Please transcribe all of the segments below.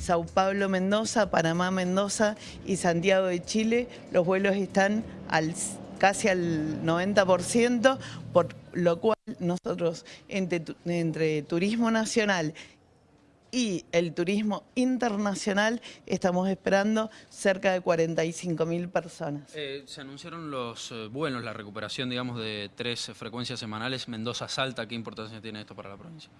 Sao Paulo, Mendoza, Panamá, Mendoza y Santiago de Chile, los vuelos están al, casi al 90%, por lo cual nosotros entre, entre turismo nacional y el turismo internacional estamos esperando cerca de 45 mil personas. Eh, se anunciaron los eh, vuelos, la recuperación, digamos, de tres frecuencias semanales. Mendoza-Salta, ¿qué importancia tiene esto para la provincia?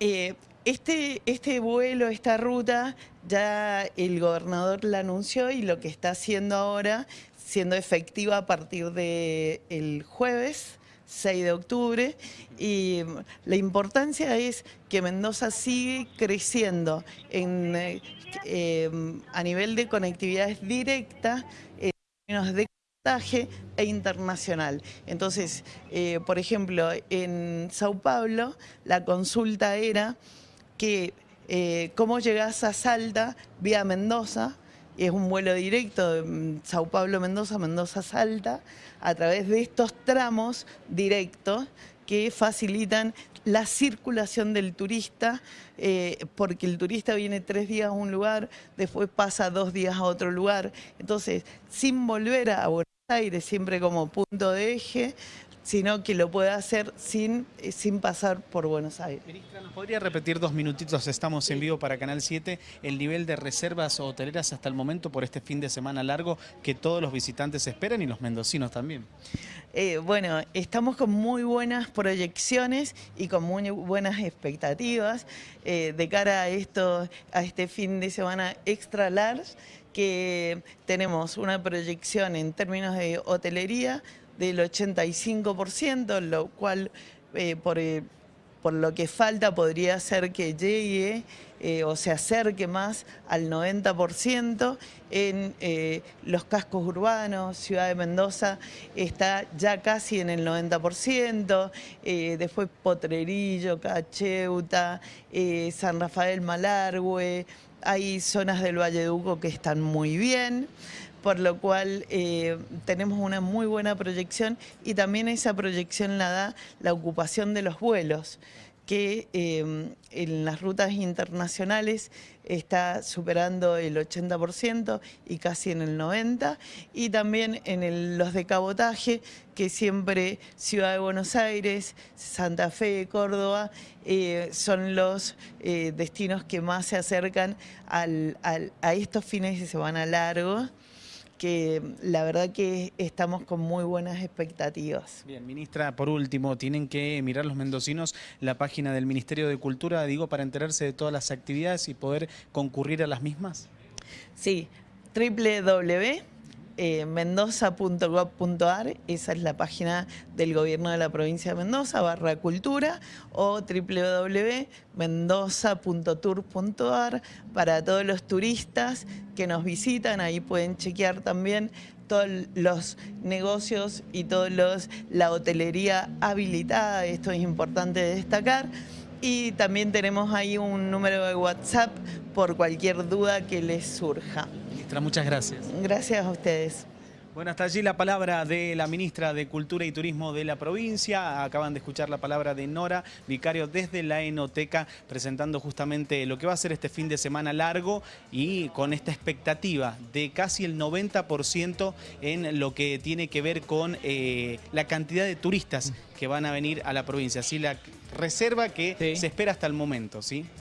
Eh, este, este vuelo, esta ruta, ya el gobernador la anunció y lo que está haciendo ahora, siendo efectiva a partir del jueves, 6 de octubre y la importancia es que Mendoza sigue creciendo en, eh, a nivel de conectividad directa en términos de e internacional. Entonces, eh, por ejemplo, en Sao Paulo la consulta era que eh, cómo llegás a Salta vía Mendoza, es un vuelo directo de Sao Paulo, Mendoza, Mendoza, Salta, a través de estos tramos directos que facilitan la circulación del turista, eh, porque el turista viene tres días a un lugar, después pasa dos días a otro lugar. Entonces, sin volver a Aires, siempre como punto de eje, sino que lo pueda hacer sin, eh, sin pasar por Buenos Aires. Ministra, ¿nos podría repetir dos minutitos? Estamos en vivo para Canal 7. El nivel de reservas hoteleras hasta el momento por este fin de semana largo que todos los visitantes esperan y los mendocinos también. Eh, bueno, estamos con muy buenas proyecciones y con muy buenas expectativas eh, de cara a, esto, a este fin de semana extra large que tenemos una proyección en términos de hotelería del 85%, lo cual eh, por, eh, por, lo que falta podría ser que llegue eh, o se acerque más al 90% en los cascos urbanos, Ciudad de Mendoza está ya casi en el 90%, después Potrerillo, Cacheuta, San Rafael Malargüe, hay zonas del Valle Duco que están muy bien por lo cual eh, tenemos una muy buena proyección y también esa proyección la da la ocupación de los vuelos que eh, en las rutas internacionales está superando el 80% y casi en el 90%, y también en los de cabotaje, que siempre Ciudad de Buenos Aires, Santa Fe, Córdoba, eh, son los destinos que más se acercan a estos fines de semana largos que la verdad que estamos con muy buenas expectativas. Bien, ministra, por último, tienen que mirar los mendocinos la página del Ministerio de Cultura, digo, para enterarse de todas las actividades y poder concurrir a las mismas. Sí, www eh, mendoza.gov.ar, esa es la página del gobierno de la provincia de Mendoza, barra cultura, o www.mendoza.tour.ar para todos los turistas que nos visitan, ahí pueden chequear también todos los negocios y los la hotelería habilitada, esto es importante destacar. Y también tenemos ahí un número de WhatsApp por cualquier duda que les surja muchas gracias. Gracias a ustedes. Bueno, hasta allí la palabra de la ministra de Cultura y Turismo de la provincia. Acaban de escuchar la palabra de Nora, vicario desde la Enoteca, presentando justamente lo que va a ser este fin de semana largo y con esta expectativa de casi el 90% en lo que tiene que ver con eh, la cantidad de turistas que van a venir a la provincia. Así la reserva que se espera hasta el momento, ¿sí?